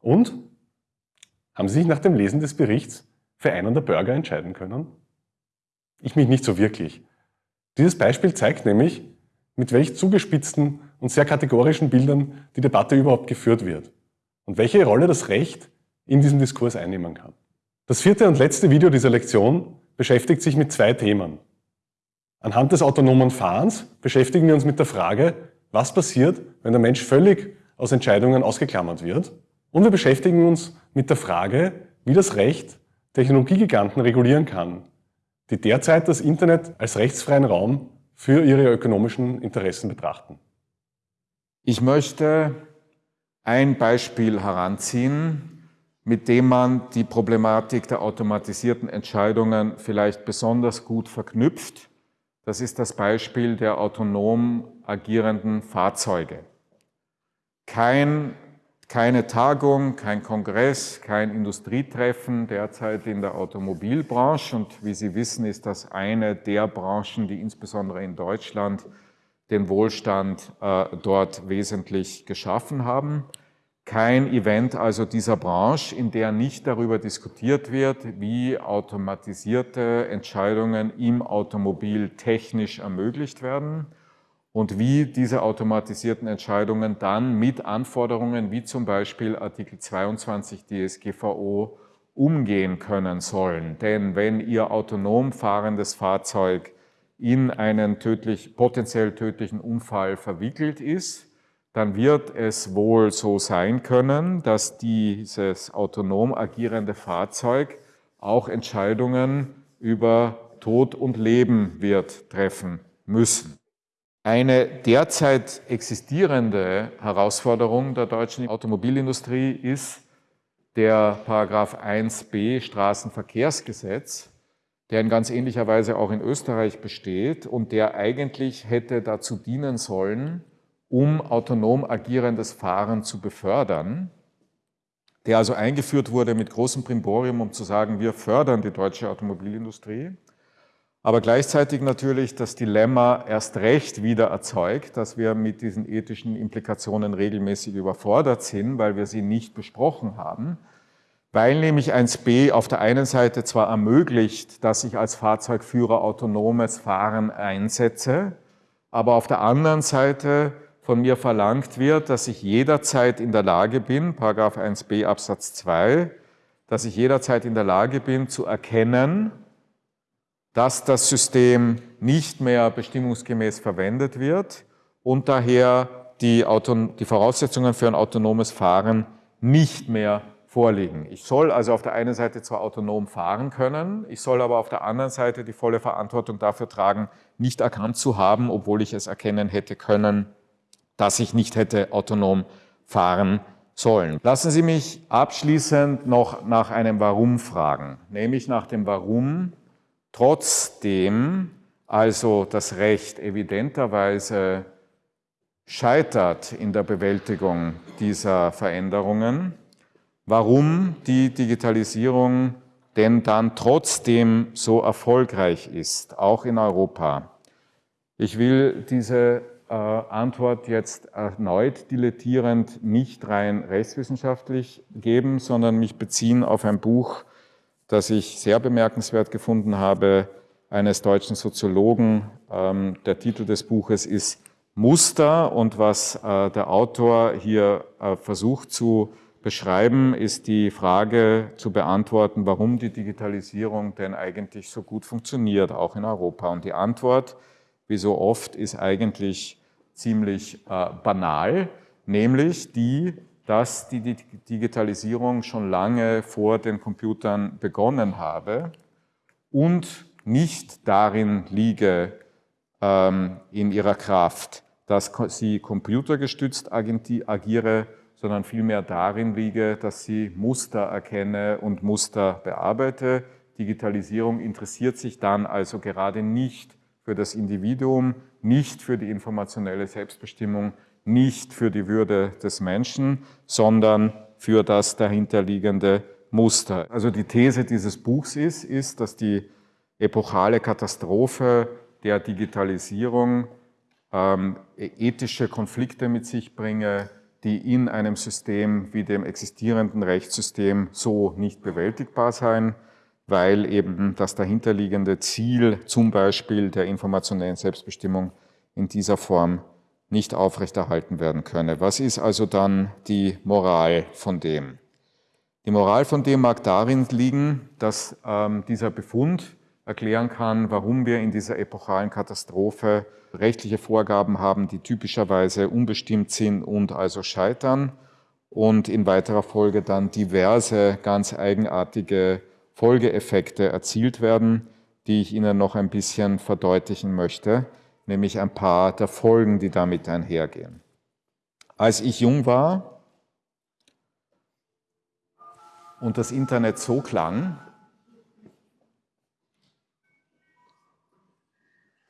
Und? Haben Sie sich nach dem Lesen des Berichts für einen der Burger entscheiden können? Ich mich nicht so wirklich. Dieses Beispiel zeigt nämlich, mit welch zugespitzten und sehr kategorischen Bildern die Debatte überhaupt geführt wird und welche Rolle das Recht in diesem Diskurs einnehmen kann. Das vierte und letzte Video dieser Lektion beschäftigt sich mit zwei Themen. Anhand des autonomen Fahrens beschäftigen wir uns mit der Frage, was passiert, wenn der Mensch völlig aus Entscheidungen ausgeklammert wird. Und wir beschäftigen uns mit der Frage, wie das Recht Technologiegiganten regulieren kann, die derzeit das Internet als rechtsfreien Raum für ihre ökonomischen Interessen betrachten. Ich möchte ein Beispiel heranziehen, mit dem man die Problematik der automatisierten Entscheidungen vielleicht besonders gut verknüpft das ist das Beispiel der autonom agierenden Fahrzeuge. Kein, keine Tagung, kein Kongress, kein Industrietreffen derzeit in der Automobilbranche. Und wie Sie wissen, ist das eine der Branchen, die insbesondere in Deutschland den Wohlstand äh, dort wesentlich geschaffen haben kein Event also dieser Branche, in der nicht darüber diskutiert wird, wie automatisierte Entscheidungen im Automobil technisch ermöglicht werden und wie diese automatisierten Entscheidungen dann mit Anforderungen wie zum Beispiel Artikel 22 DSGVO umgehen können sollen. Denn wenn Ihr autonom fahrendes Fahrzeug in einen tödlich, potenziell tödlichen Unfall verwickelt ist, dann wird es wohl so sein können, dass dieses autonom agierende Fahrzeug auch Entscheidungen über Tod und Leben wird treffen müssen. Eine derzeit existierende Herausforderung der deutschen Automobilindustrie ist der Paragraph 1b Straßenverkehrsgesetz, der in ganz ähnlicher Weise auch in Österreich besteht und der eigentlich hätte dazu dienen sollen, um autonom agierendes Fahren zu befördern, der also eingeführt wurde mit großem Primborium, um zu sagen, wir fördern die deutsche Automobilindustrie, aber gleichzeitig natürlich das Dilemma erst recht wieder erzeugt, dass wir mit diesen ethischen Implikationen regelmäßig überfordert sind, weil wir sie nicht besprochen haben, weil nämlich 1b auf der einen Seite zwar ermöglicht, dass ich als Fahrzeugführer autonomes Fahren einsetze, aber auf der anderen Seite von mir verlangt wird, dass ich jederzeit in der Lage bin, Paragraph 1b Absatz 2, dass ich jederzeit in der Lage bin zu erkennen, dass das System nicht mehr bestimmungsgemäß verwendet wird und daher die, die Voraussetzungen für ein autonomes Fahren nicht mehr vorliegen. Ich soll also auf der einen Seite zwar autonom fahren können, ich soll aber auf der anderen Seite die volle Verantwortung dafür tragen, nicht erkannt zu haben, obwohl ich es erkennen hätte können, dass ich nicht hätte autonom fahren sollen. Lassen Sie mich abschließend noch nach einem Warum fragen, nämlich nach dem Warum trotzdem also das Recht evidenterweise scheitert in der Bewältigung dieser Veränderungen, warum die Digitalisierung denn dann trotzdem so erfolgreich ist, auch in Europa. Ich will diese äh, Antwort jetzt erneut dilettierend nicht rein rechtswissenschaftlich geben, sondern mich beziehen auf ein Buch, das ich sehr bemerkenswert gefunden habe, eines deutschen Soziologen. Ähm, der Titel des Buches ist Muster und was äh, der Autor hier äh, versucht zu beschreiben, ist die Frage zu beantworten, warum die Digitalisierung denn eigentlich so gut funktioniert, auch in Europa. Und die Antwort, wie so oft, ist eigentlich ziemlich äh, banal, nämlich die, dass die Digitalisierung schon lange vor den Computern begonnen habe und nicht darin liege ähm, in ihrer Kraft, dass sie computergestützt agiere, sondern vielmehr darin liege, dass sie Muster erkenne und Muster bearbeite. Digitalisierung interessiert sich dann also gerade nicht für das Individuum, nicht für die informationelle Selbstbestimmung, nicht für die Würde des Menschen, sondern für das dahinterliegende Muster. Also die These dieses Buchs ist, ist, dass die epochale Katastrophe der Digitalisierung ähm, ethische Konflikte mit sich bringe, die in einem System wie dem existierenden Rechtssystem so nicht bewältigbar sein, weil eben das dahinterliegende Ziel, zum Beispiel der informationellen Selbstbestimmung, in dieser Form nicht aufrechterhalten werden könne. Was ist also dann die Moral von dem? Die Moral von dem mag darin liegen, dass ähm, dieser Befund erklären kann, warum wir in dieser epochalen Katastrophe rechtliche Vorgaben haben, die typischerweise unbestimmt sind und also scheitern und in weiterer Folge dann diverse ganz eigenartige Folgeeffekte erzielt werden, die ich Ihnen noch ein bisschen verdeutlichen möchte, nämlich ein paar der Folgen, die damit einhergehen. Als ich jung war und das Internet so klang,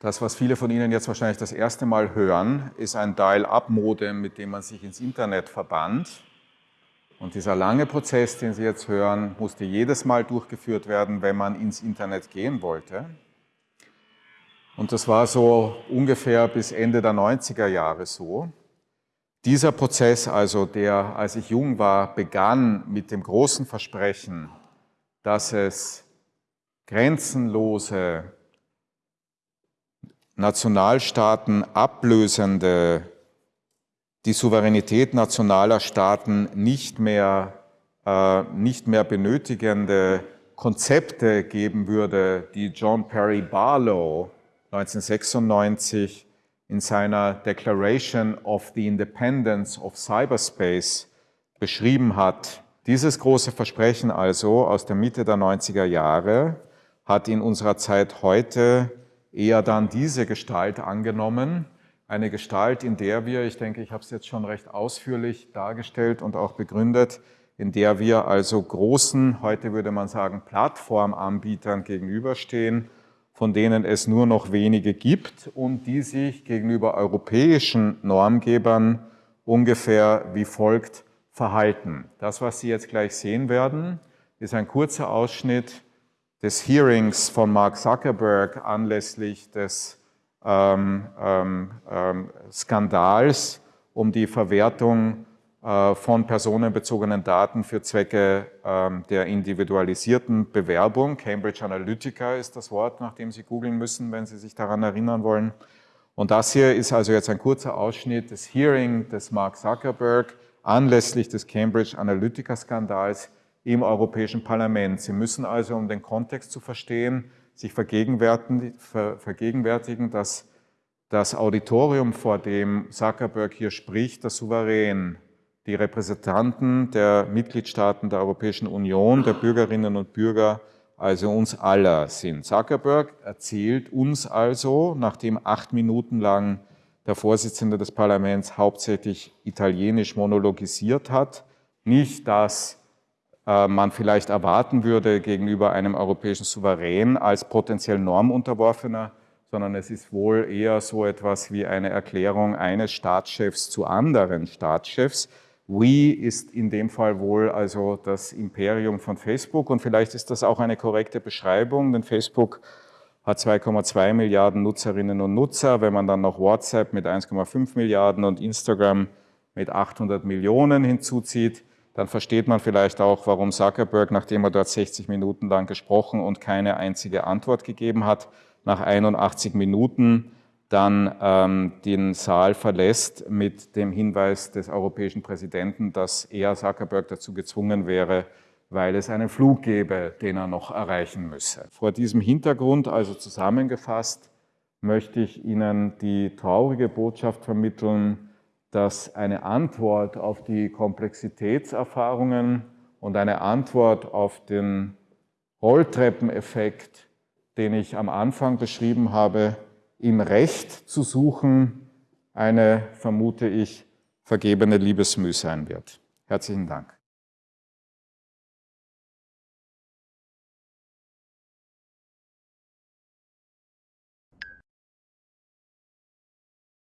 Das, was viele von Ihnen jetzt wahrscheinlich das erste Mal hören, ist ein Dial-Up-Modem, mit dem man sich ins Internet verband. Und dieser lange Prozess, den Sie jetzt hören, musste jedes Mal durchgeführt werden, wenn man ins Internet gehen wollte. Und das war so ungefähr bis Ende der 90er Jahre so. Dieser Prozess also, der, als ich jung war, begann mit dem großen Versprechen, dass es grenzenlose Nationalstaaten ablösende, die Souveränität nationaler Staaten nicht mehr, äh, nicht mehr benötigende Konzepte geben würde, die John Perry Barlow 1996 in seiner Declaration of the Independence of Cyberspace beschrieben hat. Dieses große Versprechen also aus der Mitte der 90er Jahre hat in unserer Zeit heute eher dann diese Gestalt angenommen. Eine Gestalt, in der wir, ich denke, ich habe es jetzt schon recht ausführlich dargestellt und auch begründet, in der wir also großen, heute würde man sagen, Plattformanbietern gegenüberstehen, von denen es nur noch wenige gibt und die sich gegenüber europäischen Normgebern ungefähr wie folgt verhalten. Das, was Sie jetzt gleich sehen werden, ist ein kurzer Ausschnitt des Hearings von Mark Zuckerberg anlässlich des ähm, ähm, ähm, Skandals um die Verwertung von personenbezogenen Daten für Zwecke ähm, der individualisierten Bewerbung. Cambridge Analytica ist das Wort, nach dem Sie googeln müssen, wenn Sie sich daran erinnern wollen. Und das hier ist also jetzt ein kurzer Ausschnitt des Hearing des Mark Zuckerberg anlässlich des Cambridge Analytica-Skandals im Europäischen Parlament. Sie müssen also, um den Kontext zu verstehen, sich vergegenwärtigen, dass das Auditorium, vor dem Zuckerberg hier spricht, der Souverän, die Repräsentanten der Mitgliedstaaten der Europäischen Union, der Bürgerinnen und Bürger, also uns aller sind. Zuckerberg erzählt uns also, nachdem acht Minuten lang der Vorsitzende des Parlaments hauptsächlich italienisch monologisiert hat, nicht, dass äh, man vielleicht erwarten würde gegenüber einem europäischen Souverän als potenziell Normunterworfener, sondern es ist wohl eher so etwas wie eine Erklärung eines Staatschefs zu anderen Staatschefs. We ist in dem Fall wohl also das Imperium von Facebook und vielleicht ist das auch eine korrekte Beschreibung, denn Facebook hat 2,2 Milliarden Nutzerinnen und Nutzer. Wenn man dann noch WhatsApp mit 1,5 Milliarden und Instagram mit 800 Millionen hinzuzieht, dann versteht man vielleicht auch, warum Zuckerberg, nachdem er dort 60 Minuten lang gesprochen und keine einzige Antwort gegeben hat, nach 81 Minuten dann ähm, den Saal verlässt mit dem Hinweis des europäischen Präsidenten, dass er Zuckerberg dazu gezwungen wäre, weil es einen Flug gäbe, den er noch erreichen müsse. Vor diesem Hintergrund, also zusammengefasst, möchte ich Ihnen die traurige Botschaft vermitteln, dass eine Antwort auf die Komplexitätserfahrungen und eine Antwort auf den Rolltreppeneffekt, den ich am Anfang beschrieben habe, im Recht zu suchen, eine, vermute ich, vergebene Liebesmüh sein wird. Herzlichen Dank.